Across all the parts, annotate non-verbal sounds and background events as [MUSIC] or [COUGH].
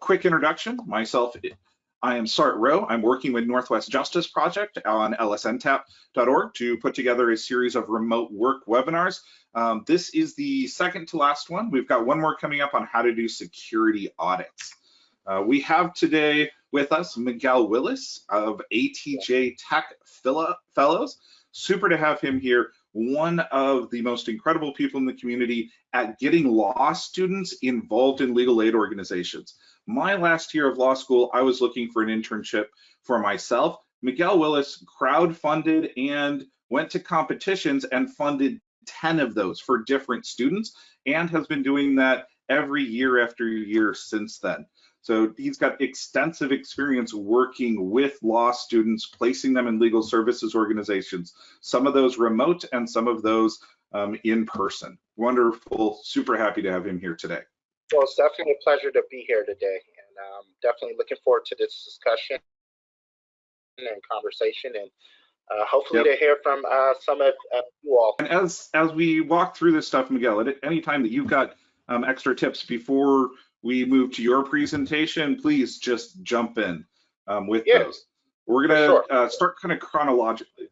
Quick introduction, myself, I am Sart Rowe. I'm working with Northwest Justice Project on lsntap.org to put together a series of remote work webinars. Um, this is the second to last one. We've got one more coming up on how to do security audits. Uh, we have today with us Miguel Willis of ATJ Tech Fellows. Super to have him here one of the most incredible people in the community at getting law students involved in legal aid organizations. My last year of law school, I was looking for an internship for myself. Miguel Willis crowd-funded and went to competitions and funded 10 of those for different students and has been doing that every year after year since then. So he's got extensive experience working with law students, placing them in legal services organizations, some of those remote and some of those um, in person. Wonderful, super happy to have him here today. Well, it's definitely a pleasure to be here today and um, definitely looking forward to this discussion and conversation and uh, hopefully yep. to hear from uh, some of uh, you all. And as as we walk through this stuff, Miguel, at any time that you've got um, extra tips before we move to your presentation, please just jump in um, with yeah, those. We're gonna sure. uh, start kind of chronologically.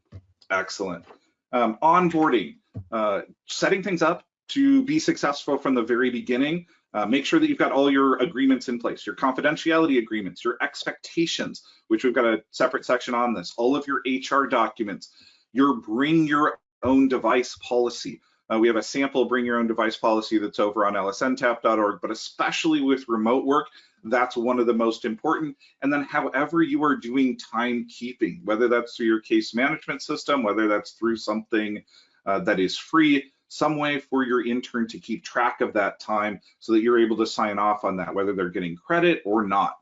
Excellent. Um, onboarding, uh, setting things up to be successful from the very beginning. Uh, make sure that you've got all your agreements in place, your confidentiality agreements, your expectations, which we've got a separate section on this, all of your HR documents, your bring your own device policy. Uh, we have a sample bring your own device policy that's over on lsntap.org, but especially with remote work, that's one of the most important. And then however you are doing timekeeping, whether that's through your case management system, whether that's through something uh, that is free, some way for your intern to keep track of that time so that you're able to sign off on that, whether they're getting credit or not.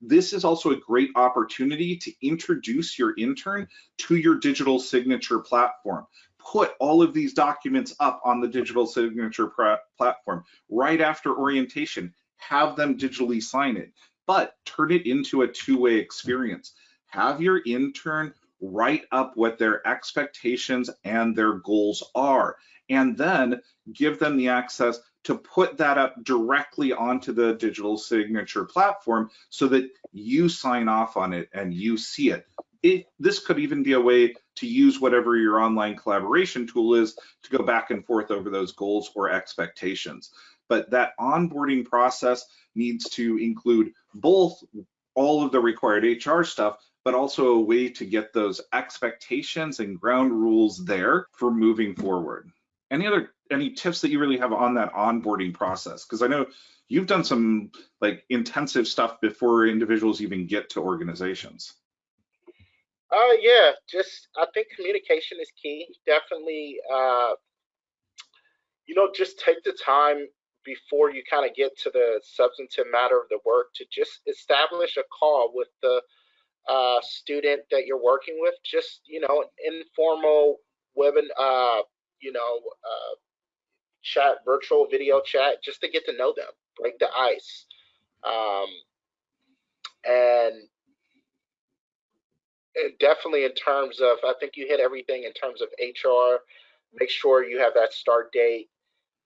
This is also a great opportunity to introduce your intern to your digital signature platform put all of these documents up on the digital signature platform right after orientation, have them digitally sign it, but turn it into a two-way experience. Have your intern write up what their expectations and their goals are, and then give them the access to put that up directly onto the digital signature platform so that you sign off on it and you see it it, this could even be a way to use whatever your online collaboration tool is to go back and forth over those goals or expectations. But that onboarding process needs to include both all of the required HR stuff, but also a way to get those expectations and ground rules there for moving forward. Any other any tips that you really have on that onboarding process? Because I know you've done some like intensive stuff before individuals even get to organizations. Uh, yeah, just I think communication is key. Definitely, uh, you know, just take the time before you kind of get to the substantive matter of the work to just establish a call with the uh, student that you're working with. Just you know, informal web and uh, you know, uh, chat, virtual video chat, just to get to know them, break the ice. Um, and definitely in terms of, I think you hit everything in terms of HR. Make sure you have that start date.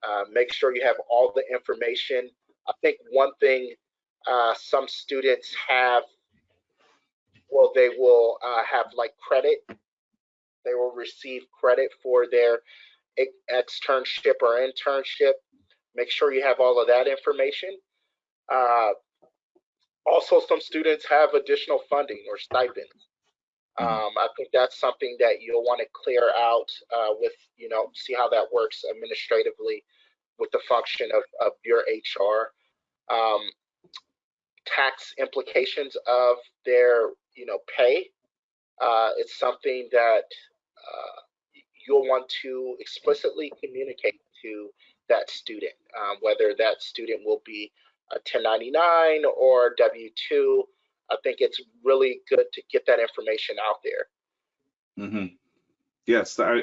Uh, make sure you have all the information. I think one thing uh, some students have, well, they will uh, have like credit. They will receive credit for their externship or internship. Make sure you have all of that information. Uh, also, some students have additional funding or stipends. Mm-hmm. Um, I think that's something that you'll want to clear out uh, with, you know, see how that works administratively with the function of, of your HR. Um, tax implications of their, you know, pay. Uh, it's something that uh, you'll want to explicitly communicate to that student, um, whether that student will be a 1099 or W2. I think it's really good to get that information out there. Mm-hmm. Yes, I,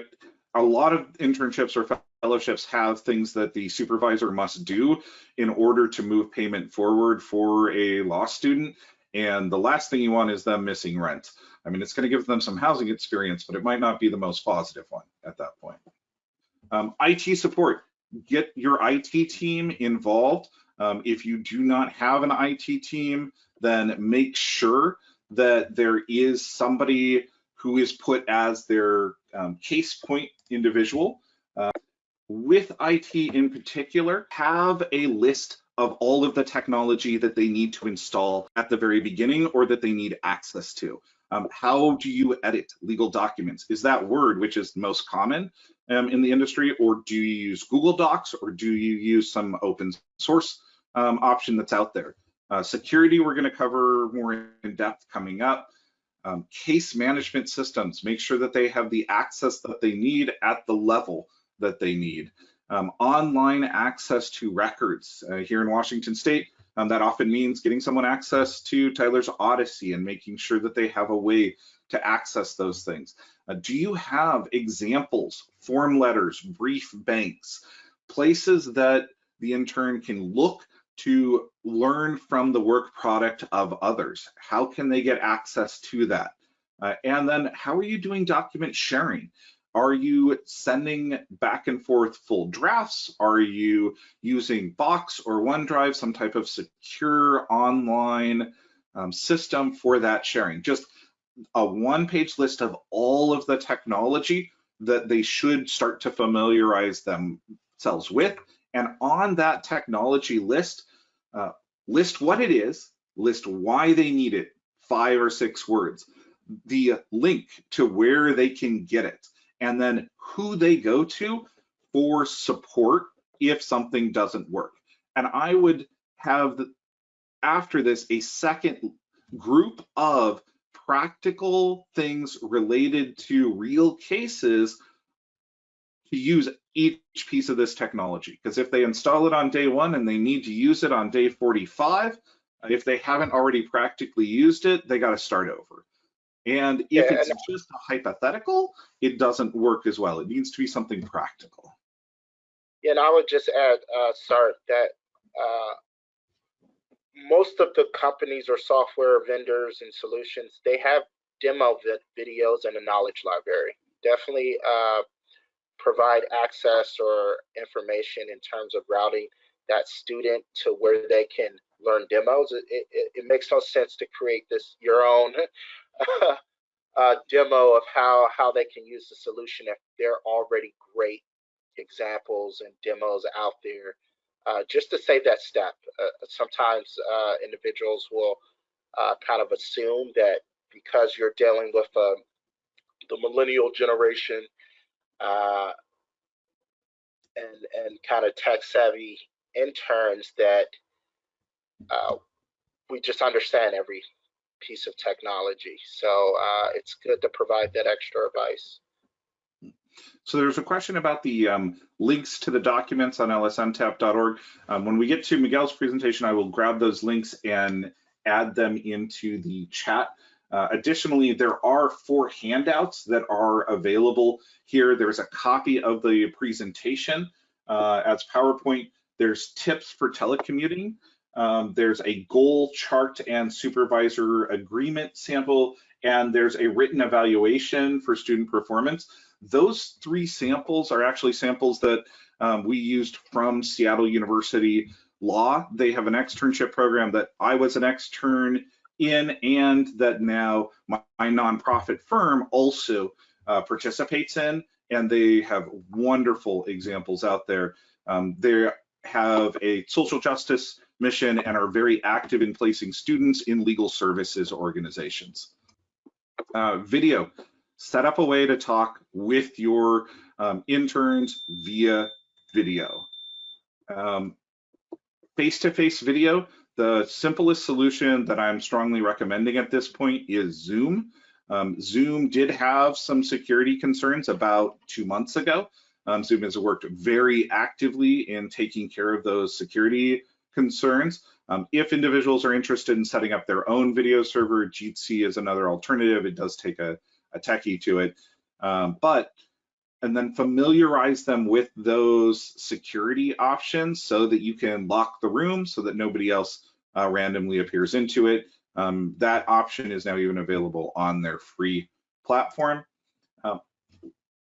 a lot of internships or fellowships have things that the supervisor must do in order to move payment forward for a law student. And the last thing you want is them missing rent. I mean, it's going to give them some housing experience, but it might not be the most positive one at that point. Um, IT support, get your IT team involved. Um, if you do not have an IT team, then make sure that there is somebody who is put as their um, case point individual. Uh, with IT in particular, have a list of all of the technology that they need to install at the very beginning or that they need access to. Um, how do you edit legal documents? Is that Word, which is most common um, in the industry, or do you use Google Docs, or do you use some open source um, option that's out there? Uh, security, we're going to cover more in depth coming up. Um, case management systems, make sure that they have the access that they need at the level that they need. Um, online access to records uh, here in Washington State, um, that often means getting someone access to Tyler's Odyssey and making sure that they have a way to access those things. Uh, do you have examples, form letters, brief banks, places that the intern can look to learn from the work product of others? How can they get access to that? Uh, and then how are you doing document sharing? Are you sending back and forth full drafts? Are you using Box or OneDrive, some type of secure online um, system for that sharing? Just a one page list of all of the technology that they should start to familiarize themselves with. And on that technology list, uh, list what it is, list why they need it, five or six words, the link to where they can get it and then who they go to for support if something doesn't work. And I would have the, after this a second group of practical things related to real cases to use each piece of this technology. Because if they install it on day one and they need to use it on day 45, if they haven't already practically used it, they got to start over. And if yeah, it's just a hypothetical, it doesn't work as well. It needs to be something practical. Yeah, and I would just add, uh, Sart, that uh, most of the companies or software vendors and solutions, they have demo videos and a knowledge library. Definitely uh, provide access or information in terms of routing that student to where they can learn demos. It, it, it makes no sense to create this your own [LAUGHS] uh, demo of how how they can use the solution if there are already great examples and demos out there. Uh, just to save that step, uh, sometimes uh, individuals will uh, kind of assume that because you're dealing with um, the millennial generation uh, and and kind of tech savvy interns that we just understand every piece of technology. So uh, it's good to provide that extra advice. So there's a question about the um, links to the documents on lsntap.org. Um, when we get to Miguel's presentation, I will grab those links and add them into the chat. Uh, additionally, there are four handouts that are available here. There's a copy of the presentation uh, as PowerPoint. There's tips for telecommuting. Um, there's a goal chart and supervisor agreement sample, and there's a written evaluation for student performance. Those three samples are actually samples that um, we used from Seattle University Law. They have an externship program that I was an extern in and that now my, my nonprofit firm also uh, participates in, and they have wonderful examples out there. Um, they have a social justice mission and are very active in placing students in legal services organizations. Uh, video, set up a way to talk with your um, interns via video. Um, face-to-face -face video, the simplest solution that I'm strongly recommending at this point is Zoom. Um, Zoom did have some security concerns about two months ago. Um, Zoom has worked very actively in taking care of those security concerns. Um, if individuals are interested in setting up their own video server, Jitsi is another alternative. It does take a, a techie to it, um, but and then familiarize them with those security options so that you can lock the room so that nobody else uh, randomly appears into it. Um, that option is now even available on their free platform. Um,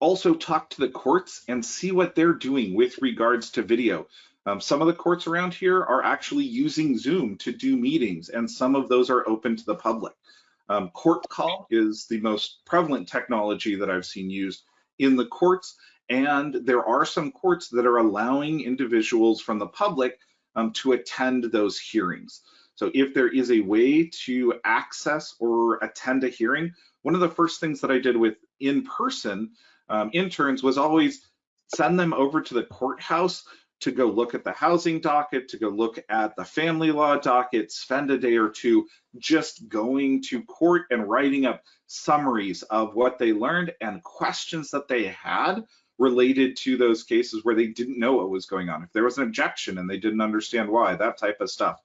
also talk to the courts and see what they're doing with regards to video. Um, some of the courts around here are actually using Zoom to do meetings, and some of those are open to the public. Um, court call is the most prevalent technology that I've seen used in the courts, and there are some courts that are allowing individuals from the public um, to attend those hearings. So if there is a way to access or attend a hearing, one of the first things that I did with in-person um, interns was always send them over to the courthouse to go look at the housing docket, to go look at the family law docket, spend a day or two just going to court and writing up summaries of what they learned and questions that they had related to those cases where they didn't know what was going on. If there was an objection and they didn't understand why, that type of stuff.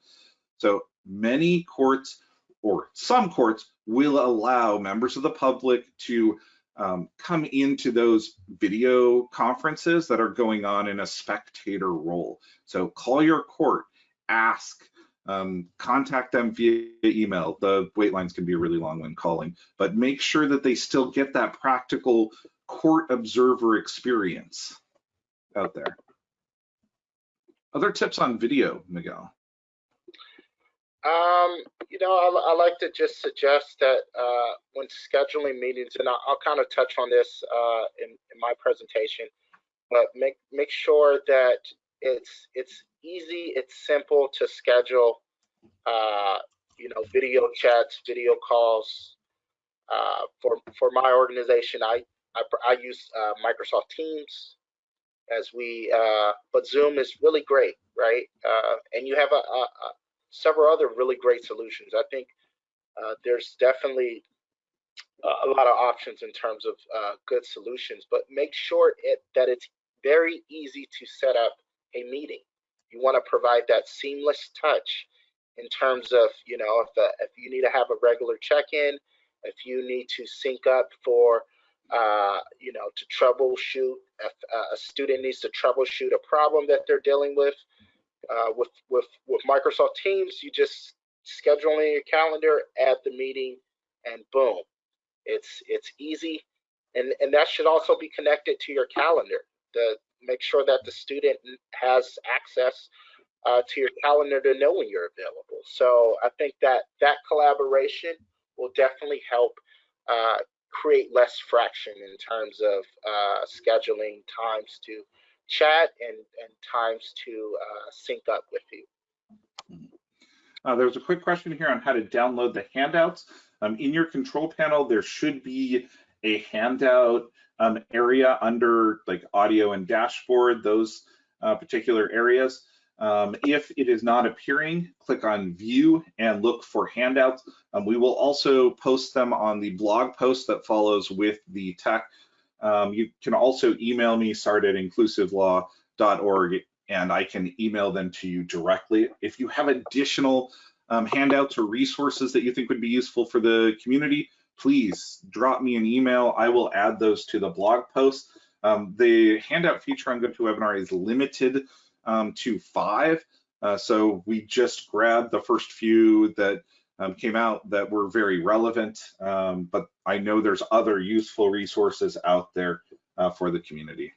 So many courts or some courts will allow members of the public to um, come into those video conferences that are going on in a spectator role. So call your court, ask, um, contact them via email. The wait lines can be really long when calling, but make sure that they still get that practical court observer experience out there. Other tips on video, Miguel? Um, you know, I, I, like to just suggest that uh, when scheduling meetings, and I'll, I'll, kind of touch on this uh, in, in my presentation, but make make sure that it's it's easy, it's simple to schedule. Uh, you know, video chats, video calls. Uh, for for my organization, I I, I use uh, Microsoft Teams as we, uh, but Zoom is really great, right? and you have a, a, a several other really great solutions. I think uh, there's definitely a lot of options in terms of uh, good solutions, but make sure it, that it's very easy to set up a meeting. You want to provide that seamless touch in terms of, you know, if, the, if you need to have a regular check-in, if you need to sync up for, uh, you know, to troubleshoot, if uh, a student needs to troubleshoot a problem that they're dealing with, uh, with with with Microsoft Teams, you just schedule in your calendar, add the meeting, and boom, it's it's easy, and and that should also be connected to your calendar. The make sure that the student has access uh, to your calendar to know when you're available. So I think that that collaboration will definitely help uh, create less fraction in terms of uh, scheduling times to chat and, and times to uh, sync up with you. Uh, there's a quick question here on how to download the handouts. Um, in your control panel, there should be a handout um, area under like audio and dashboard, those uh, particular areas. Um, if it is not appearing, click on view and look for handouts. Um, we will also post them on the blog post that follows with the tech um, you can also email me, sart at inclusivelaw.org, and I can email them to you directly. If you have additional um, handouts or resources that you think would be useful for the community, please drop me an email. I will add those to the blog post. Um, the handout feature on GoToWebinar is limited um, to five. Uh, so we just grabbed the first few that um, came out that were very relevant, um, but I know there's other useful resources out there uh, for the community.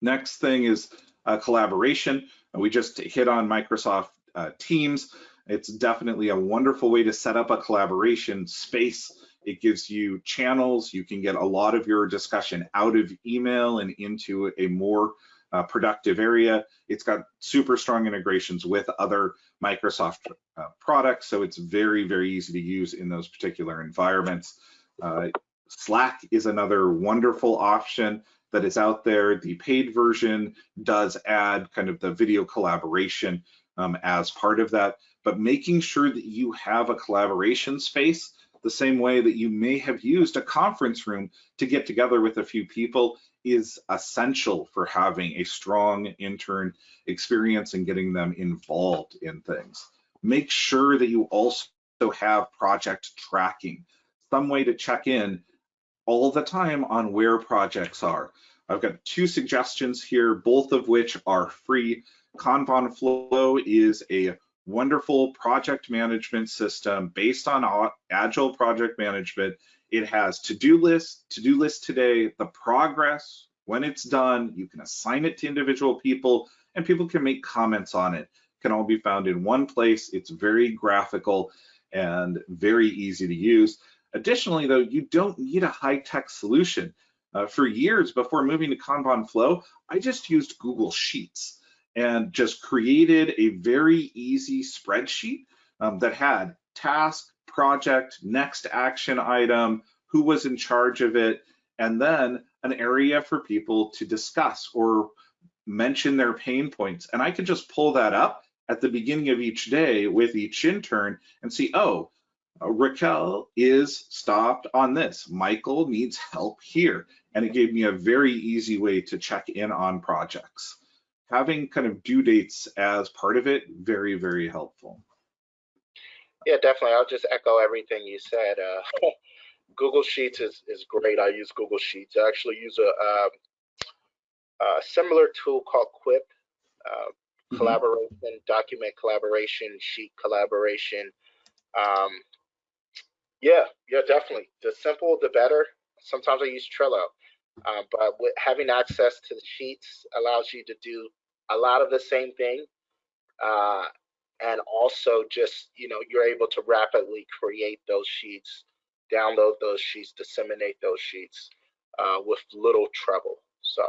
Next thing is uh, collaboration. We just hit on Microsoft uh, Teams. It's definitely a wonderful way to set up a collaboration space. It gives you channels. You can get a lot of your discussion out of email and into a more uh, productive area. It's got super strong integrations with other Microsoft uh, products, so it's very, very easy to use in those particular environments. Uh, Slack is another wonderful option that is out there. The paid version does add kind of the video collaboration um, as part of that, but making sure that you have a collaboration space the same way that you may have used a conference room to get together with a few people is essential for having a strong intern experience and getting them involved in things. Make sure that you also have project tracking, some way to check in all the time on where projects are. I've got two suggestions here, both of which are free. Kanban Flow is a wonderful project management system based on agile project management. It has to-do list, to-do list today, the progress When it's done, you can assign it to individual people and people can make comments on it. it can all be found in one place. It's very graphical and very easy to use. Additionally, though, you don't need a high-tech solution. Uh, for years before moving to Kanban Flow, I just used Google Sheets and just created a very easy spreadsheet um, that had task, project, next action item, who was in charge of it, and then an area for people to discuss or mention their pain points. And I could just pull that up at the beginning of each day with each intern and see, oh, uh, Raquel is stopped on this. Michael needs help here. And it gave me a very easy way to check in on projects. Having kind of due dates as part of it, very, very helpful. Yeah, definitely. I'll just echo everything you said. Uh, [LAUGHS] Google Sheets is, is great. I use Google Sheets. I actually use a, um, a similar tool called Quip, uh, collaboration, document collaboration, sheet collaboration. Um, yeah, yeah, definitely. The simple, the better. Sometimes I use Trello, uh, but with having access to the sheets allows you to do a lot of the same thing uh, and also just you know you're able to rapidly create those sheets download those sheets disseminate those sheets uh, with little trouble so.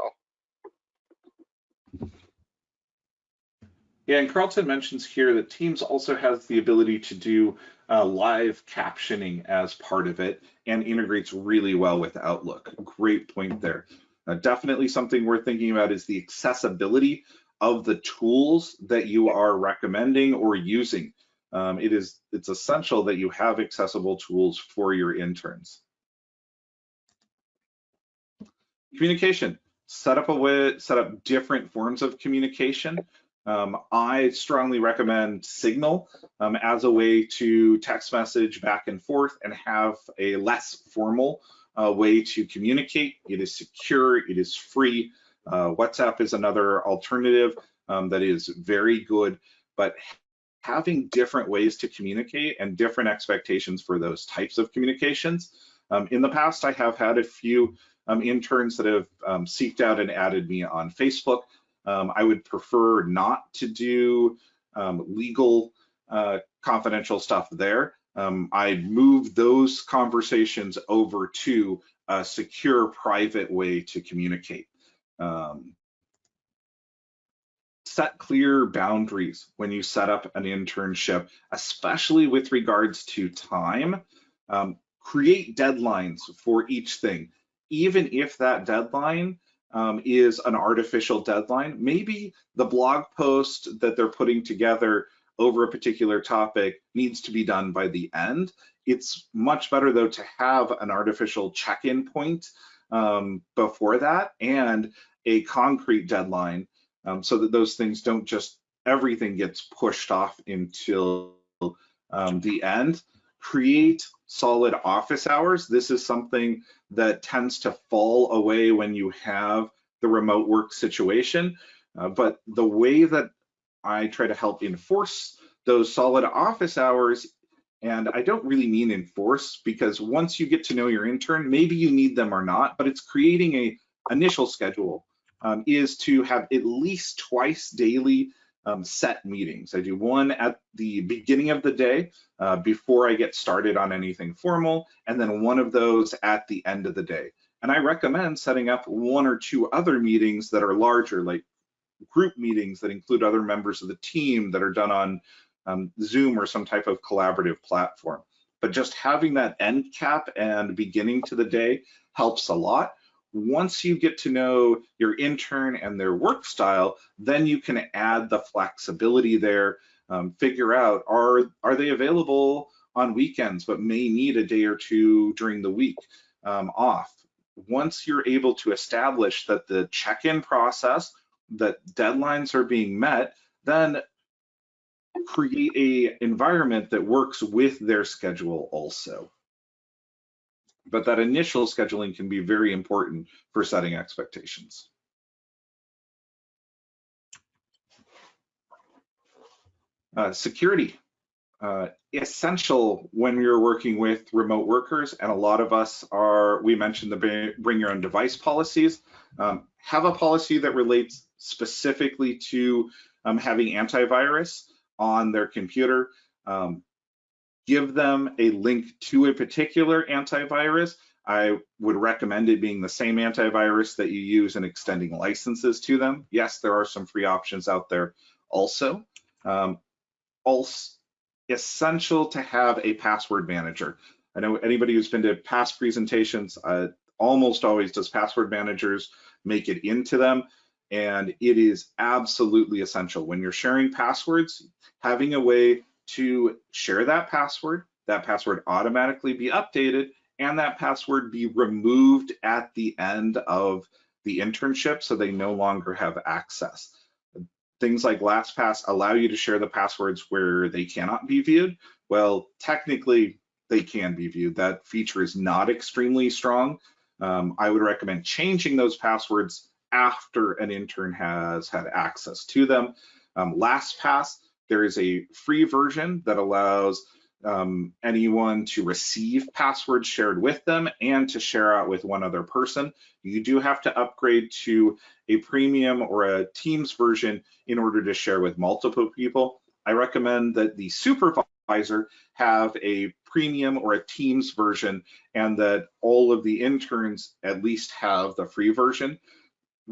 Yeah and carlton mentions here that teams also has the ability to do uh, live captioning as part of it and integrates really well with outlook. Great point there. Uh, definitely something we're thinking about is the accessibility of the tools that you are recommending or using. Um, it is it's essential that you have accessible tools for your interns. Communication. Set up a way, set up different forms of communication. Um, I strongly recommend Signal um, as a way to text message back and forth and have a less formal uh, way to communicate. It is secure, it is free, uh, WhatsApp is another alternative um, that is very good, but having different ways to communicate and different expectations for those types of communications. Um, in the past, I have had a few um, interns that have um, seeked out and added me on Facebook. Um, I would prefer not to do um, legal uh, confidential stuff there. Um, I'd move those conversations over to a secure private way to communicate. Um, set clear boundaries when you set up an internship, especially with regards to time. Um, create deadlines for each thing. Even if that deadline um, is an artificial deadline, maybe the blog post that they're putting together over a particular topic needs to be done by the end. It's much better though to have an artificial check-in point um, before that and a concrete deadline um, so that those things don't just everything gets pushed off until um, the end. Create solid office hours. This is something that tends to fall away when you have the remote work situation. Uh, but the way that I try to help enforce those solid office hours, and I don't really mean enforce because once you get to know your intern, maybe you need them or not, but it's creating a initial schedule um, is to have at least twice daily um, set meetings. I do one at the beginning of the day uh, before I get started on anything formal, and then one of those at the end of the day. And I recommend setting up one or two other meetings that are larger, like group meetings that include other members of the team that are done on um, Zoom or some type of collaborative platform. But just having that end cap and beginning to the day helps a lot once you get to know your intern and their work style, then you can add the flexibility there, um, figure out are, are they available on weekends but may need a day or two during the week um, off. Once you're able to establish that the check-in process, that deadlines are being met, then create a environment that works with their schedule also but that initial scheduling can be very important for setting expectations. Uh, security. uh, essential when you're working with remote workers, and a lot of us are, we mentioned the bring your own device policies. Um, have a policy that relates specifically to um, having antivirus on their computer. Um, give them a link to a particular antivirus. I would recommend it being the same antivirus that you use in extending licenses to them. Yes, there are some free options out there also. Um, also essential to have a password manager. I know anybody who's been to past presentations uh, almost always does password managers make it into them. And it is absolutely essential when you're sharing passwords, having a way to share that password, that password automatically be updated, and that password be removed at the end of the internship so they no longer have access. Things like LastPass allow you to share the passwords where they cannot be viewed. Well, technically, they can be viewed. That feature is not extremely strong. Um, I would recommend changing those passwords after an intern has had access to them. Um, LastPass, there is a free version that allows um, anyone to receive passwords shared with them and to share out with one other person. You do have to upgrade to a premium or a Teams version in order to share with multiple people. I recommend that the supervisor have a premium or a Teams version and that all of the interns at least have the free version.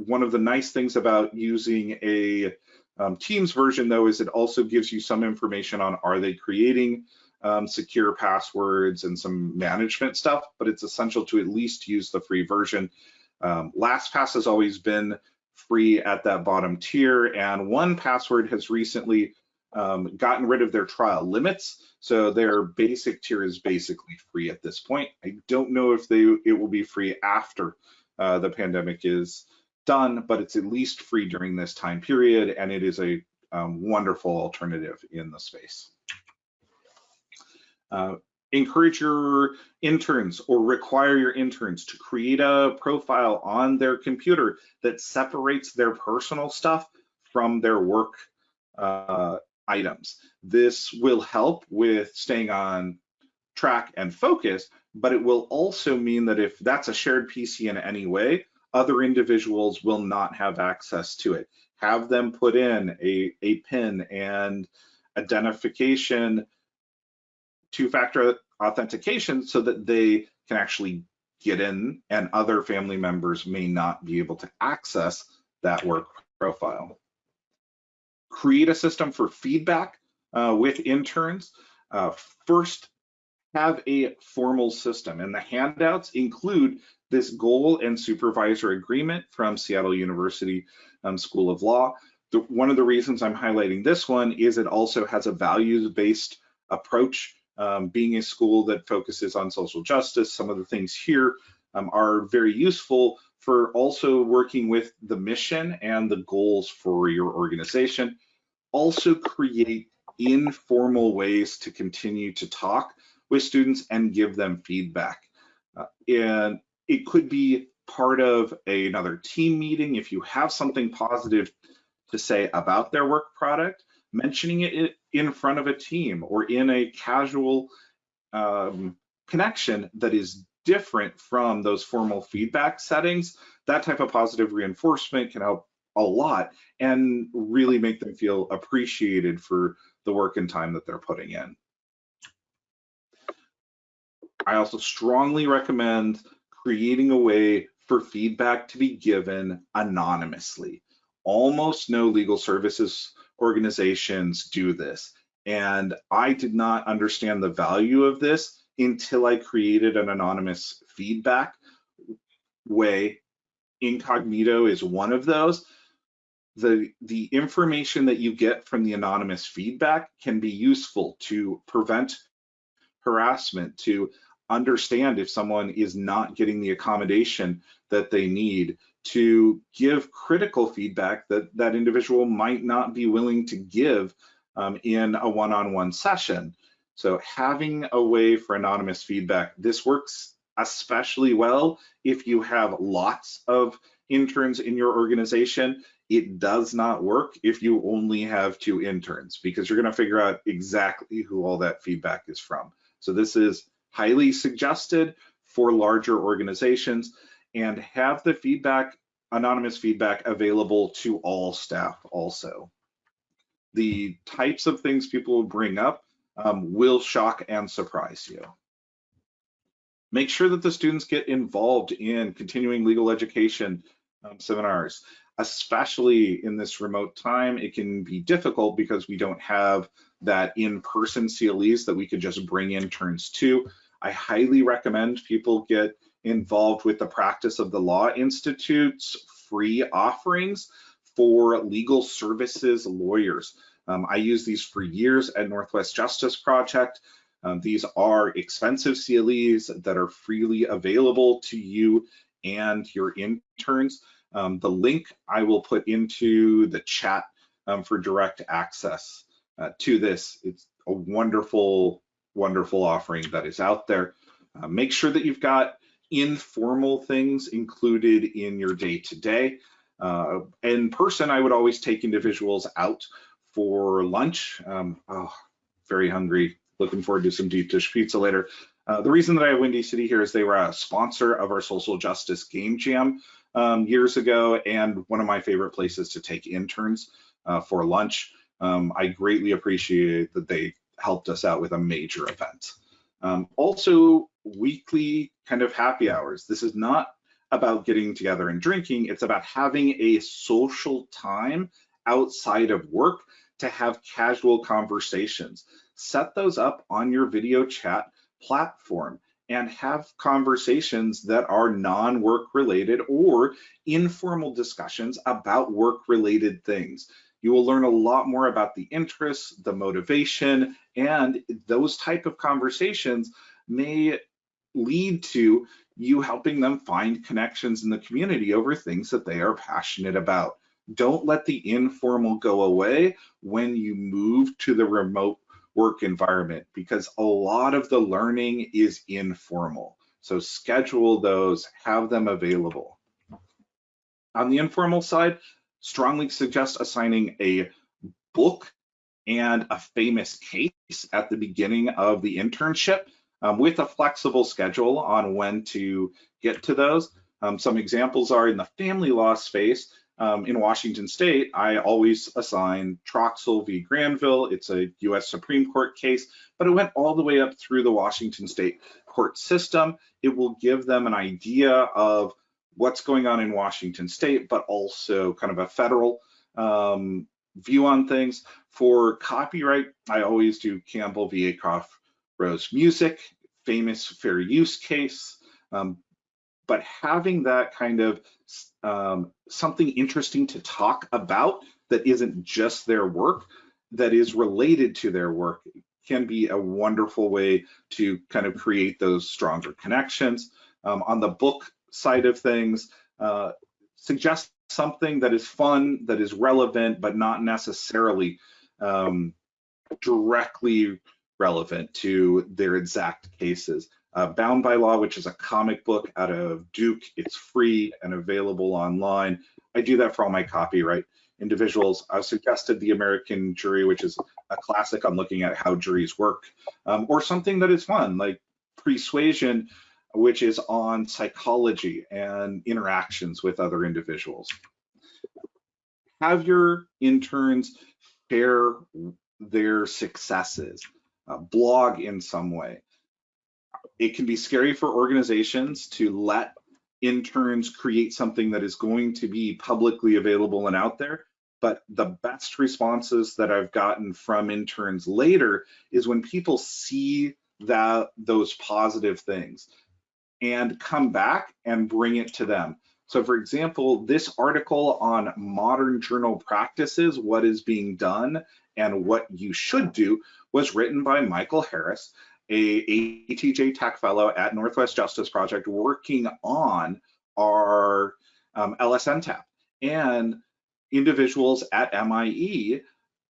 One of the nice things about using a um, Teams version though is it also gives you some information on are they creating um, secure passwords and some management stuff, but it's essential to at least use the free version. Um, LastPass has always been free at that bottom tier, and 1Password has recently um, gotten rid of their trial limits, so their basic tier is basically free at this point. I don't know if they it will be free after uh, the pandemic is done, but it's at least free during this time period, and it is a um, wonderful alternative in the space. Uh, encourage your interns or require your interns to create a profile on their computer that separates their personal stuff from their work uh, items. This will help with staying on track and focus, but it will also mean that if that's a shared PC in any way, other individuals will not have access to it. Have them put in a, a PIN and identification two-factor authentication so that they can actually get in and other family members may not be able to access that work profile. Create a system for feedback uh, with interns. Uh, first, have a formal system and the handouts include this goal and supervisor agreement from Seattle University um, School of Law. The, one of the reasons I'm highlighting this one is it also has a values-based approach um, being a school that focuses on social justice, some of the things here um, are very useful for also working with the mission and the goals for your organization. Also create informal ways to continue to talk with students and give them feedback. Uh, and it could be part of a, another team meeting if you have something positive to say about their work product mentioning it in front of a team or in a casual um, connection that is different from those formal feedback settings, that type of positive reinforcement can help a lot and really make them feel appreciated for the work and time that they're putting in. I also strongly recommend creating a way for feedback to be given anonymously. Almost no legal services organizations do this. And I did not understand the value of this until I created an anonymous feedback way. Incognito is one of those. The, the information that you get from the anonymous feedback can be useful to prevent harassment, to understand if someone is not getting the accommodation that they need, to give critical feedback that that individual might not be willing to give um, in a one-on-one -on -one session. So having a way for anonymous feedback, this works especially well if you have lots of interns in your organization. it does not work if you only have two interns because you're going to figure out exactly who all that feedback is from. So this is highly suggested for larger organizations and have the feedback, anonymous feedback available to all staff also. The types of things people will bring up um, will shock and surprise you. Make sure that the students get involved in continuing legal education um, seminars especially in this remote time, it can be difficult because we don't have that in-person CLEs that we could just bring interns to. I highly recommend people get involved with the Practice of the Law Institute's free offerings for legal services lawyers. Um, I use these for years at Northwest Justice Project. Um, these are expensive CLEs that are freely available to you and your interns. Um, the link I will put into the chat um, for direct access uh, to this. It's a wonderful, wonderful offering that is out there. Uh, make sure that you've got informal things included in your day-to-day. Uh, in person, I would always take individuals out for lunch. Um, oh, very hungry. Looking forward to some deep dish pizza later. Uh, the reason that I have Windy City here is they were a sponsor of our social justice game jam um, years ago and one of my favorite places to take interns uh, for lunch. Um, I greatly appreciate that they helped us out with a major event. Um, also, weekly kind of happy hours. This is not about getting together and drinking, it's about having a social time outside of work to have casual conversations. Set those up on your video chat platform and have conversations that are non-work related or informal discussions about work related things. You will learn a lot more about the interests, the motivation, and those type of conversations may lead to you helping them find connections in the community over things that they are passionate about. Don't let the informal go away when you move to the remote work environment because a lot of the learning is informal. So schedule those, have them available. On the informal side, strongly suggest assigning a book and a famous case at the beginning of the internship um, with a flexible schedule on when to get to those. Um, some examples are in the family law space, um, in Washington State, I always assign Troxel v. Granville. It's a US Supreme Court case, but it went all the way up through the Washington State court system. It will give them an idea of what's going on in Washington State, but also kind of a federal um, view on things. For copyright, I always do Campbell v. Acroft Rose Music, famous fair use case. Um, but having that kind of um, something interesting to talk about that isn't just their work, that is related to their work can be a wonderful way to kind of create those stronger connections. Um, on the book side of things, uh, suggest something that is fun, that is relevant, but not necessarily um, directly relevant to their exact cases. Uh, Bound by Law, which is a comic book out of Duke. It's free and available online. I do that for all my copyright individuals. I've suggested The American Jury, which is a classic on looking at how juries work, um, or something that is fun, like Persuasion, which is on psychology and interactions with other individuals. Have your interns share their successes, uh, blog in some way it can be scary for organizations to let interns create something that is going to be publicly available and out there. But the best responses that I've gotten from interns later is when people see that those positive things and come back and bring it to them. So for example, this article on modern journal practices, what is being done and what you should do was written by Michael Harris a ATJ Tech Fellow at Northwest Justice Project working on our um, LSNTAP. And individuals at MIE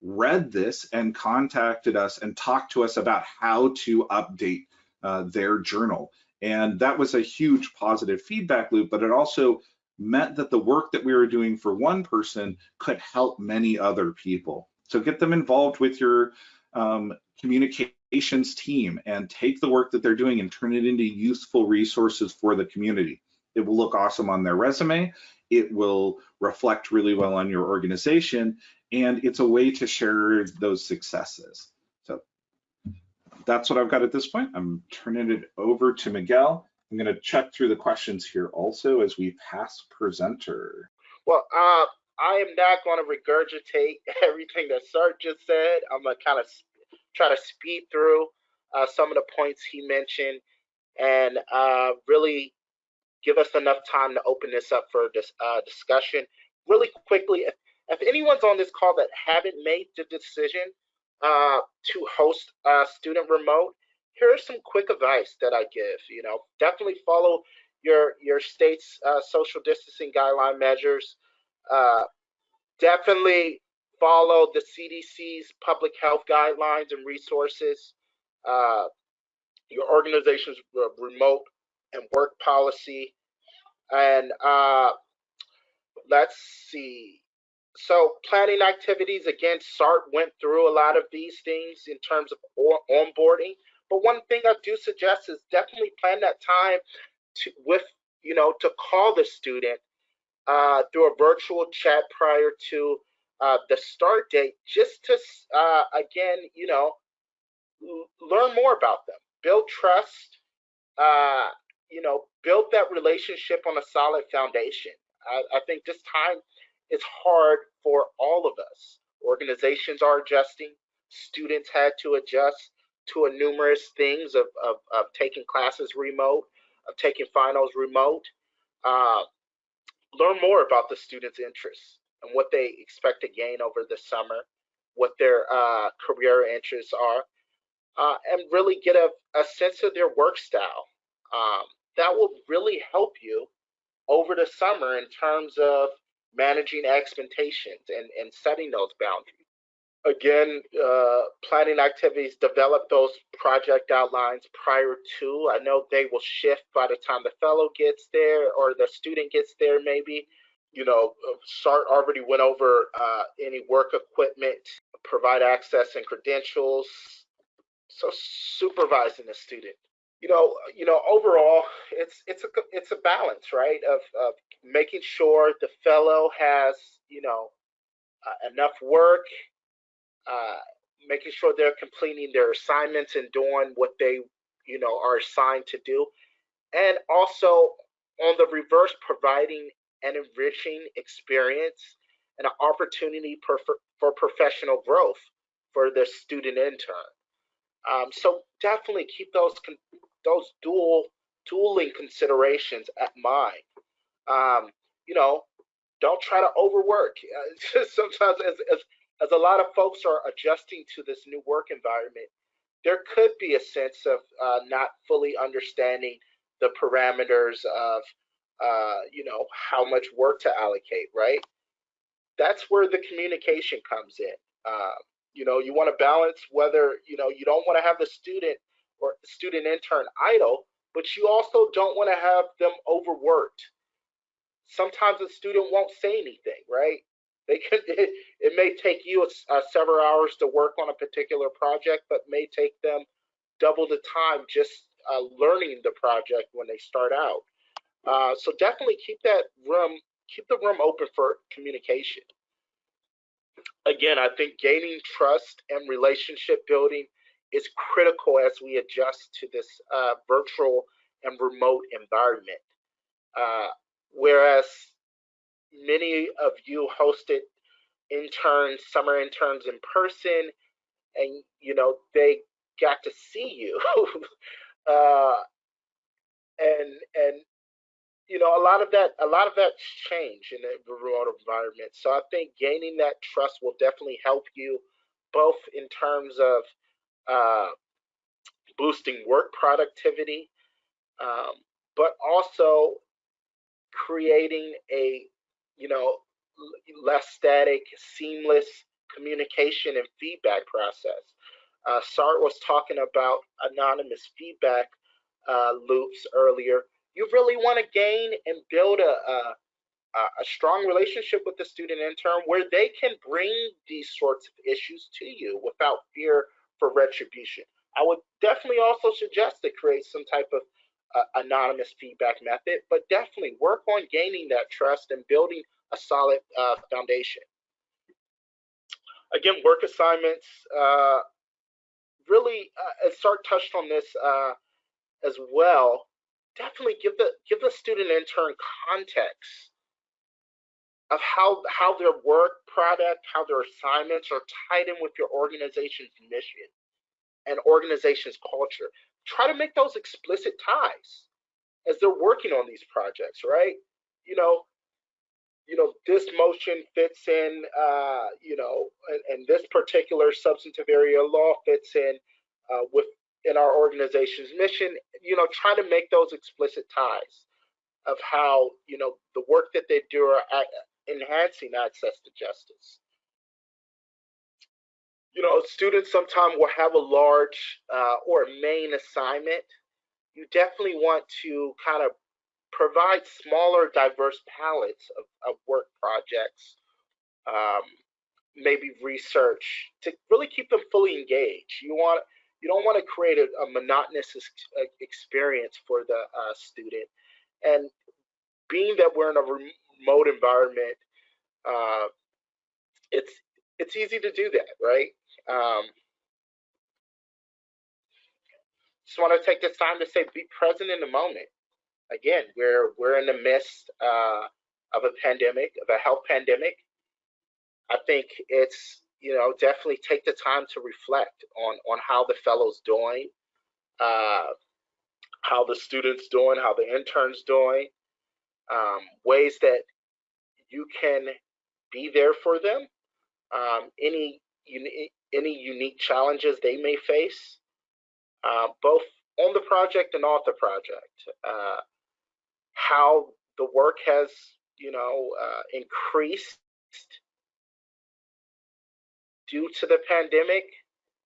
read this and contacted us and talked to us about how to update uh, their journal. And that was a huge positive feedback loop, but it also meant that the work that we were doing for one person could help many other people. So get them involved with your um, communications team and take the work that they're doing and turn it into useful resources for the community. It will look awesome on their resume. It will reflect really well on your organization. And it's a way to share those successes. That's what I've got at this point. I'm turning it over to Miguel. I'm going to check through the questions here also as we pass presenter. Well, uh, I am not going to regurgitate [LAUGHS] everything that Sart just said. I'm going to kind of try to speed through uh, some of the points he mentioned and uh, really give us enough time to open this up for this uh, discussion. Really quickly, if, if, anyone's on this call that haven't made the decision uh, to host a student remote, here are some quick advice that I give. You know, definitely follow your your state's uh, social distancing guideline measures. Uh, definitely follow the CDC's public health guidelines and resources. Uh, your organization's remote and work policy, and uh, let's see. So planning activities again, SART went through a lot of these things in terms of onboarding. But one thing I do suggest is definitely plan that time to, with, you know, to call the student uh, through a virtual chat prior to uh, the start date, just to, uh, again, you know, learn more about them, build trust, uh, you know, build that relationship on a solid foundation. I, I think this time is hard for all of us. Organizations are adjusting, students had to adjust to a numerous things of, of, of taking classes remote, of taking finals remote. Uh, learn more about the students' interests and what they expect to gain over the summer, what their uh, career interests are, uh, and really get a, a, sense of their work style. Um, that will really help you over the summer in terms of managing expectations and, and setting those boundaries again, uh, planning activities, develop those project outlines prior to. I know they will shift by the time the fellow gets there or the student gets there, maybe. You know, SART already went over uh, any work equipment, provide access and credentials. So supervising the student. You know, you know, overall, it's it's a it's a balance, right? Of of making sure the fellow has, you know, uh, enough work uh, making sure they're completing their assignments and doing what they, you know, are assigned to do, and also on the reverse, providing an enriching experience and an opportunity for, for professional growth for the student intern. Um, so definitely keep those those dual dueling considerations at mind. Um, you know, don't try to overwork. [LAUGHS] Uh, sometimes as, as as a lot of folks are adjusting to this new work environment, there could be a sense of uh, not fully understanding the parameters of, uh, you know, how much work to allocate, right? That's where the communication comes in. Uh, you know, you want to balance whether, you know, you don't want to have the student or student intern idle, but you also don't want to have them overworked. Sometimes a student won't say anything, right? They could. [LAUGHS] It, it may take you uh, several hours to work on a particular project, but may take them double the time just uh, learning the project when they start out. Uh, so definitely keep that room, keep the room open for communication. Again, I think gaining trust and relationship building is critical as we adjust to this uh, virtual and remote environment. Uh, whereas many of you hosted interns, summer interns in person, and you know they got to see you, [LAUGHS] uh, and and you know a lot of that a lot of that changed in the remote environment. So I think gaining that trust will definitely help you, both in terms of uh, boosting work productivity, um, but also creating a you know, less static, seamless communication and feedback process. Uh, Sart was talking about anonymous feedback uh, loops earlier. You really want to gain and build a, a, a strong relationship with the student intern where they can bring these sorts of issues to you without fear for retribution. I would definitely also suggest to create some type of uh, anonymous feedback method, but definitely work on gaining that trust and building a solid uh, foundation. Again, work assignments, uh, really, uh, Sart touched on this uh, as well. Definitely give the give the student intern context of how how their work product, how their assignments are tied in with your organization's mission and organization's culture. Try to make those explicit ties as they're working on these projects, right? You know, you know, this motion fits in, uh, you know, and, and, this particular substantive area law fits in uh, with in our organization's mission. You know, try to make those explicit ties of how you know the work that they do are enhancing access to justice you know, students sometimes will have a large uh, or main assignment. You definitely want to kind of provide smaller, diverse palettes of, of work projects, um, maybe research to really keep them fully engaged. You want you don't want to create a, a monotonous experience for the uh, student. And being that we're in a remote environment, uh, it's it's easy to do that, right? Um, just want to take this time to say be present in the moment. Again, we're we're in the midst uh, of a pandemic, of a health pandemic. I think it's you know definitely take the time to reflect on on how the fellows doing, uh, how the students doing, how the interns doing, um, ways that you can be there for them. Um, any any unique challenges they may face, uh, both on the project and off the project. Uh, how the work has, you know, uh, increased due to the pandemic.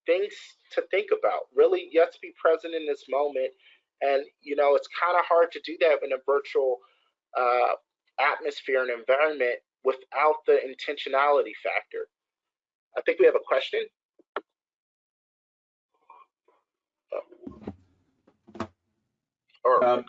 Things to think about. Really, have to be present in this moment, and you know, it's kind of hard to do that in a virtual uh, atmosphere and environment without the intentionality factor. I think we have a question. Or, um,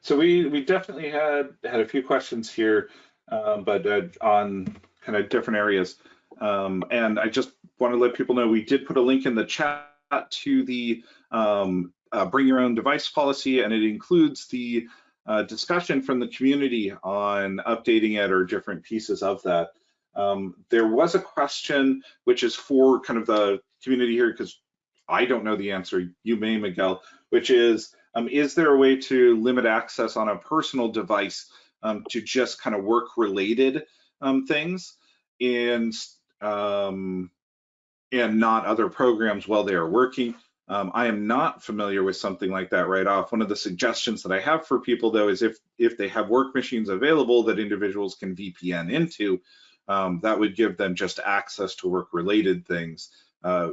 so we we definitely had had a few questions here, um, but uh, on kind of different areas. Um, and I just want to let people know we did put a link in the chat to the um, uh, bring your own device policy, and it includes the uh, discussion from the community on updating it or different pieces of that. Um, there was a question which is for kind of the community here because I don't know the answer. You may, Miguel, which is, um, is there a way to limit access on a personal device um, to just kind of work related um, things and, um, and not other programs while they are working? Um, I am not familiar with something like that right off. One of the suggestions that I have for people though is if, if they have work machines available that individuals can VPN into, um, that would give them just access to work related things uh,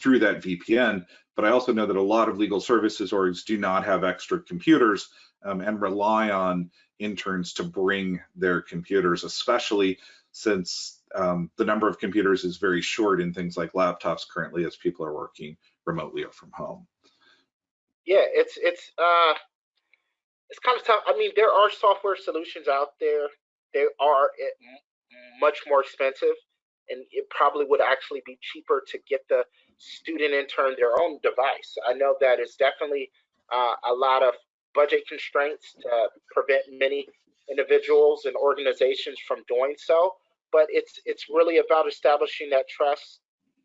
through that VPN. But I also know that a lot of legal services orgs do not have extra computers um, and rely on interns to bring their computers, especially since um, the number of computers is very short in things like laptops currently as people are working remotely or from home. Yeah, it's it's uh, it's kind of tough. I mean, there are software solutions out there. There are much more expensive and it probably would actually be cheaper to get the student intern their own device. I know that is definitely uh, a lot of budget constraints to prevent many individuals and organizations from doing so, but it's it's really about establishing that trust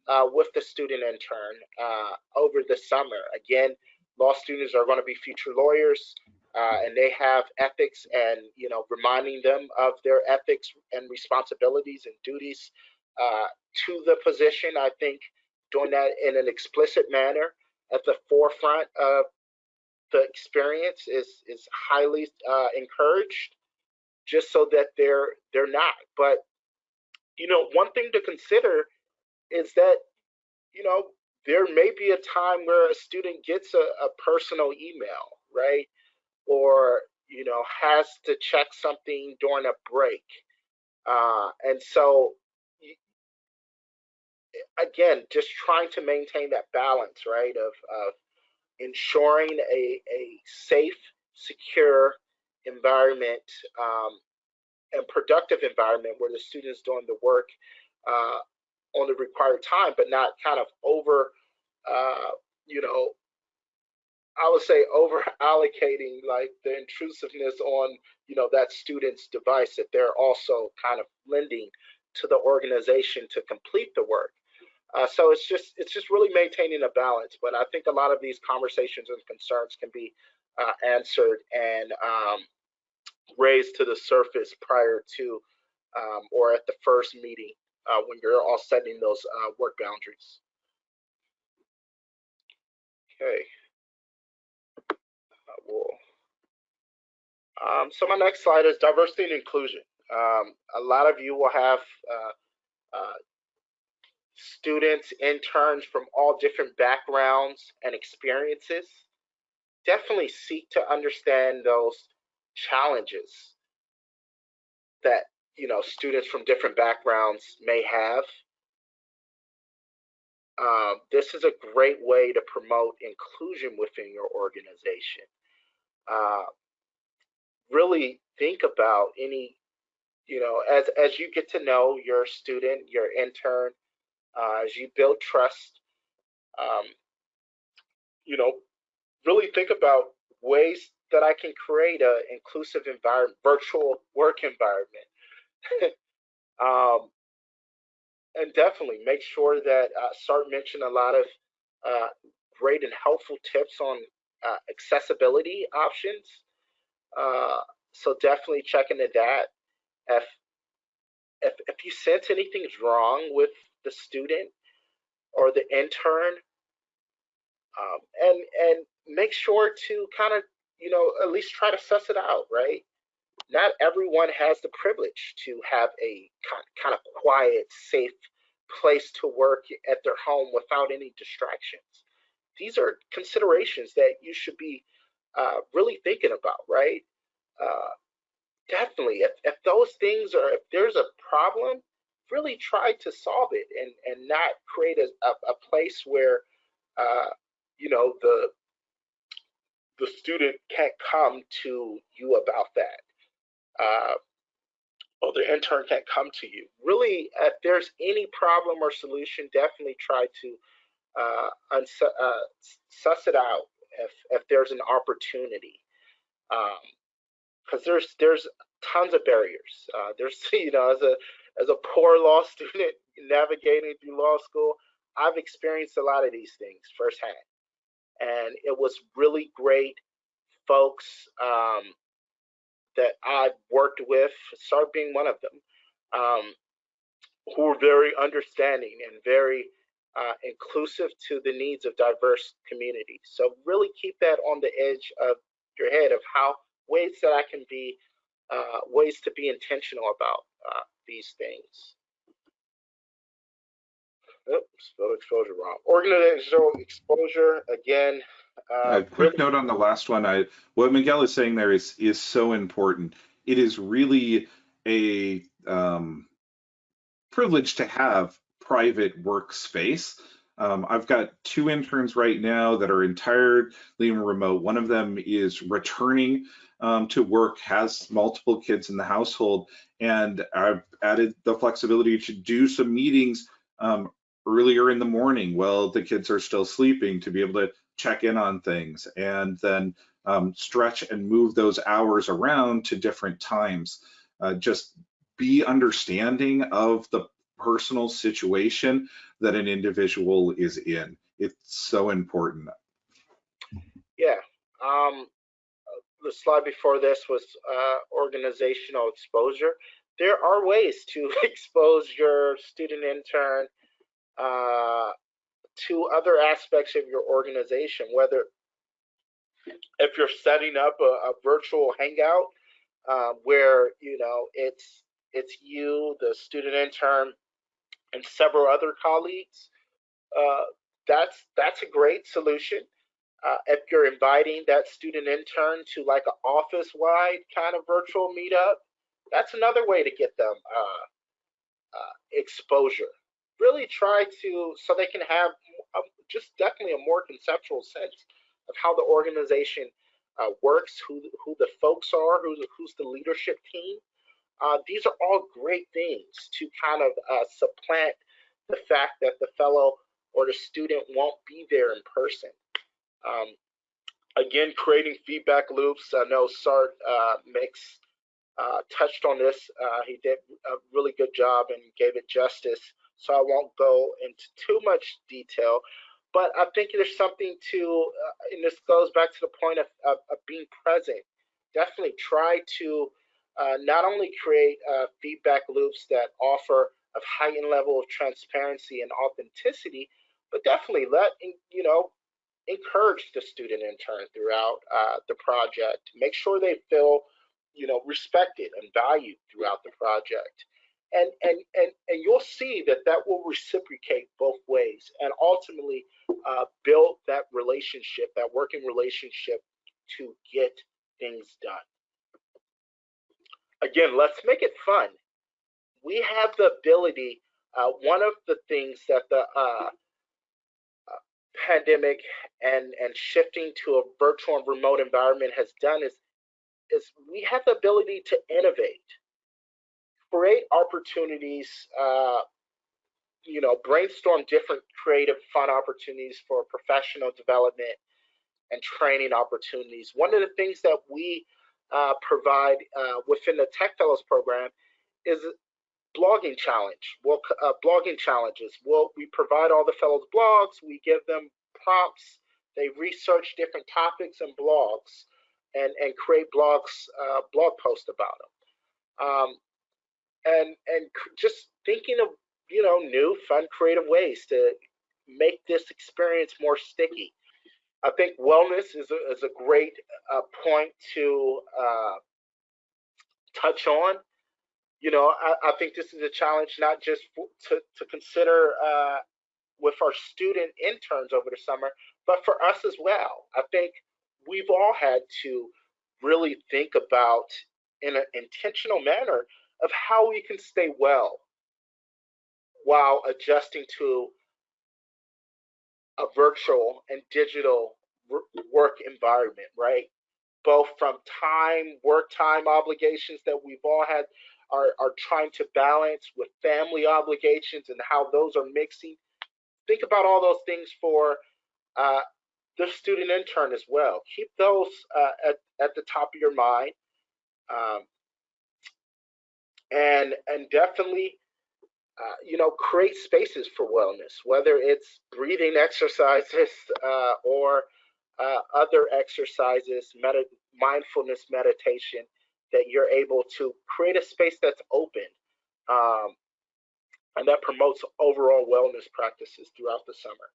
uh, with the student intern uh, over the summer. Again, law students are going to be future lawyers uh, and they have ethics and you know reminding them of their ethics and responsibilities and duties uh, to the position. I think doing that in an explicit manner at the forefront of the experience is is highly uh, encouraged just so that they're they're not. But you know one thing to consider is that you know there may be a time where a student gets a, a personal email right or you know, has to check something during a break. Uh, and so, again, just trying to maintain that balance, right, of, of ensuring a, a safe, secure environment um, and productive environment where the students doing the work uh, on the required time, but not kind of over, uh, you know, I would say over allocating like the intrusiveness on, you know, that student's device that they're also kind of lending to the organization to complete the work. Uh, so it's just it's just really maintaining a balance. But I think a lot of these conversations and concerns can be uh, answered and um, raised to the surface prior to um, or at the first meeting uh, when you're all setting those uh, work boundaries. Okay. Um, so my next slide is diversity and inclusion. Um, a lot of you will have uh, uh, students, interns from all different backgrounds and experiences. Definitely seek to understand those challenges that you know students from different backgrounds may have. Uh, this is a great way to promote inclusion within your organization. Uh, really think about any, you know, as as you get to know your student, your intern, uh, as you build trust, um, you know, really think about ways that I can create an inclusive environment, virtual work environment. [LAUGHS] um, and definitely make sure that uh, Sart mentioned a lot of uh, great and helpful tips on uh, accessibility options. Uh, so definitely check into that. If, if, if you sense anything's wrong with the student or the intern, um, and and make sure to kind of you know at least try to suss it out, right? Not everyone has the privilege to have a kind of quiet, safe place to work at their home without any distractions. These are considerations that you should be uh, really thinking about, right? Uh, definitely, if, if those things are, if there's a problem, really try to solve it and, and not create a, a, a place where, uh, you know, the, the student can't come to you about that. Uh, or the intern can't come to you. Really, if there's any problem or solution, definitely try to uh, uh, suss it out if, if there's an opportunity. Because um, there's there's tons of barriers. Uh, there's [LAUGHS] you know as a as a poor law [LAUGHS] student navigating through law school, I've experienced a lot of these things firsthand, and it was really great folks um, that I've worked with, Sart being one of them, um, who were very understanding and very uh, inclusive to the needs of diverse communities. So really keep that on the edge of your head of how ways that I can be, uh, ways to be intentional about uh, these things. Oops, spelled exposure wrong. Organizational exposure, again. Uh, a quick really, note on the last one. I, what Miguel is saying there is is so important. It is really a um, privilege to have private workspace. Um, I've got two interns right now that are entirely remote. One of them is returning um, to work, has multiple kids in the household, and I've added the flexibility to do some meetings um, earlier in the morning while the kids are still sleeping to be able to check in on things and then um, stretch and move those hours around to different times. Uh, just be understanding of the personal situation that an individual is in. It's so important. Yeah. Um, the slide before this was uh, organizational exposure. There are ways to [LAUGHS] expose your student intern uh, to other aspects of your organization, whether if you're setting up a, a virtual hangout uh, where you know it's it's you, the student intern, and several other colleagues. Uh, that's that's a great solution. uh, if you're inviting that student intern to like an office-wide kind of virtual meetup, that's another way to get them uh, uh, exposure. Really try to, so they can have a, just definitely a more conceptual sense of how the organization uh, works, who, who the folks are, who's, who's the leadership team. Uh, these are all great things to kind of uh, supplant the fact that the fellow or the student won't be there in person. Um, again, creating feedback loops. I know Sart uh, makes uh, touched on this. Uh, he did a really good job and gave it justice. So I won't go into too much detail, but I think there's something to, uh, and this goes back to the point of, of, of being present. Definitely try to uh, not only create uh, feedback loops that offer a heightened level of transparency and authenticity, but definitely let you know encourage the student intern throughout uh, the project. Make sure they feel, you know, respected and valued throughout the project. And, and, and, and you'll see that that will reciprocate both ways and ultimately uh, build that relationship, that working relationship to get things done. Again, let's make it fun. We have the ability, uh, one of the things that the uh, pandemic and and shifting to a virtual and remote environment has done is is we have the ability to innovate, create opportunities, uh, you know, brainstorm different creative, fun opportunities for professional development and training opportunities. One of the things that we uh, provide uh, within the Tech Fellows program is blogging challenge. We'll, uh, blogging challenges. We'll, we provide all the fellows blogs. We give them prompts. They research different topics and blogs, and and create blogs, uh, blog posts about them. Um, and and just thinking of you know new, fun, creative ways to make this experience more sticky. I think wellness is a, is a great uh, point to uh, touch on you know, I, I, think this is a challenge not just for, to, to consider uh, with our student interns over the summer, but for us as well. I think we've all had to really think about in an intentional manner of how we can stay well while adjusting to a virtual and digital work environment, right? Both from time, work time obligations that we've all had are, are trying to balance with family obligations and how those are mixing. Think about all those things for uh, the student intern as well. Keep those uh, at, at the top of your mind. Um, and, and definitely, uh, you know, create spaces for wellness, whether it's breathing exercises [LAUGHS] uh, or uh, other exercises, med mindfulness meditation that you're able to create a space that's open um, and that promotes overall wellness practices throughout the summer.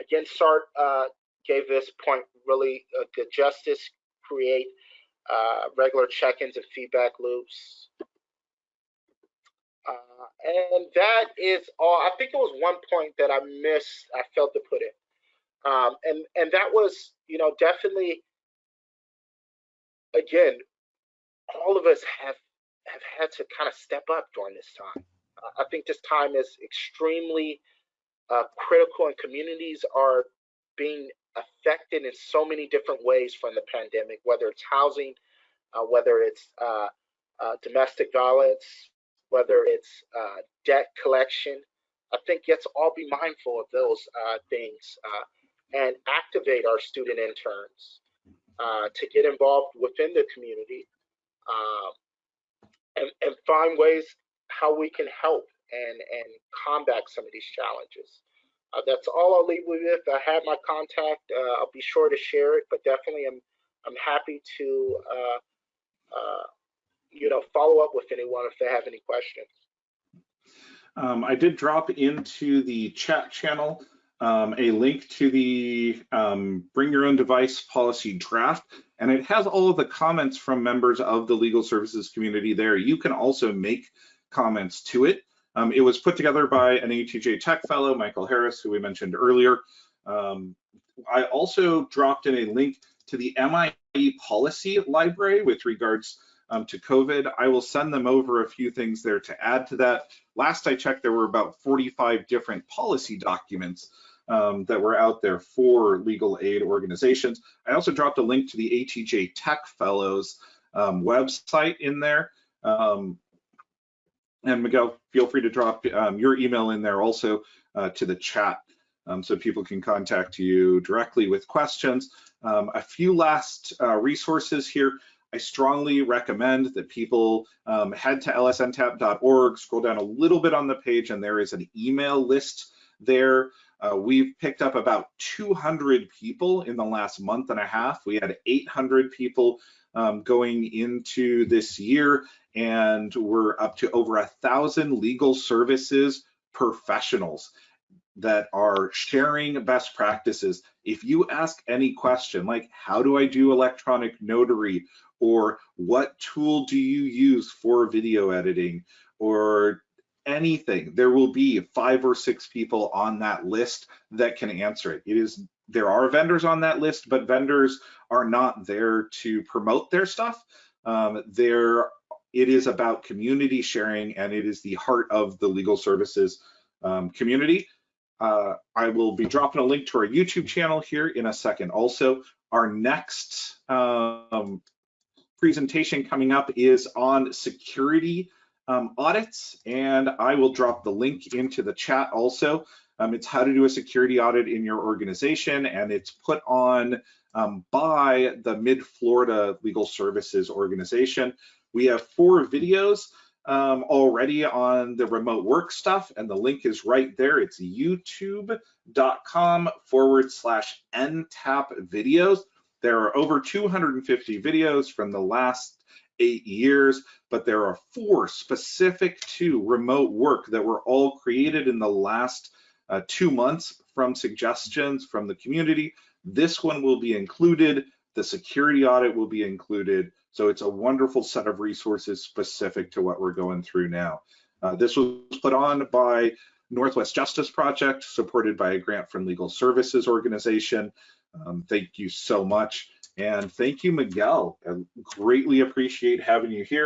Again, SART uh, gave this point really uh, good justice, create regular check-ins and feedback loops. Uh, and that is all. I think it was one point that I missed, I failed to put in. Um, and, and that was, you know, definitely again, all of us have have had to kind of step up during this time. I think this time is extremely uh, critical, and communities are being affected in so many different ways from the pandemic, whether it's housing, uh, whether it's uh, uh domestic violence, whether it's uh, debt collection. I think let's all be mindful of those uh, things and activate our student interns uh, to get involved within the community uh, and, and find ways how we can help and, and combat some of these challenges. Uh, that's all I'll leave with. If I have my contact. Uh, I'll be sure to share it, but definitely I'm, I'm happy to, uh, uh, you know, follow up with anyone if they have any questions. Um, I did drop into the chat channel um, a link to the um, bring your own device policy draft, and it has all of the comments from members of the legal services community there. You can also make comments to it. Um, it was put together by an ATJ Tech fellow, Michael Harris, who we mentioned earlier. Um, I also dropped in a link to the MIE policy library with regards um, to COVID. I will send them over a few things there to add to that. Last I checked, there were about 45 different policy documents um, that were out there for legal aid organizations. I also dropped a link to the ATJ Tech Fellows um, website in there. Um, and Miguel, feel free to drop um, your email in there also uh, to the chat um, so people can contact you directly with questions. Um, a few last uh, resources here. I strongly recommend that people um, head to lsntap.org, scroll down a little bit on the page, and there is an email list there. Uh, we've picked up about 200 people in the last month and a half. We had 800 people um, going into this year, and we're up to over a thousand legal services professionals that are sharing best practices. If you ask any question like, how do I do electronic notary? Or what tool do you use for video editing? Or anything, there will be five or six people on that list that can answer it. It is there are vendors on that list, but vendors are not there to promote their stuff. Um, there, it is about community sharing, and it is the heart of the legal services um, community. Uh, I will be dropping a link to our YouTube channel here in a second. Also, our next um, presentation coming up is on security um, audits, and I will drop the link into the chat also. Um, it's how to do a security audit in your organization, and it's put on um, by the Mid-Florida Legal Services Organization. We have four videos um, already on the remote work stuff, and the link is right there. It's youtube.com forward slash NTAP videos. There are over 250 videos from the last eight years, but there are four specific to remote work that were all created in the last uh, two months from suggestions from the community. This one will be included. The security audit will be included. So it's a wonderful set of resources specific to what we're going through now. Uh, this was put on by Northwest Justice Project, supported by a grant from Legal Services Organization. Um, thank you so much. And thank you, Miguel. I greatly appreciate having you here.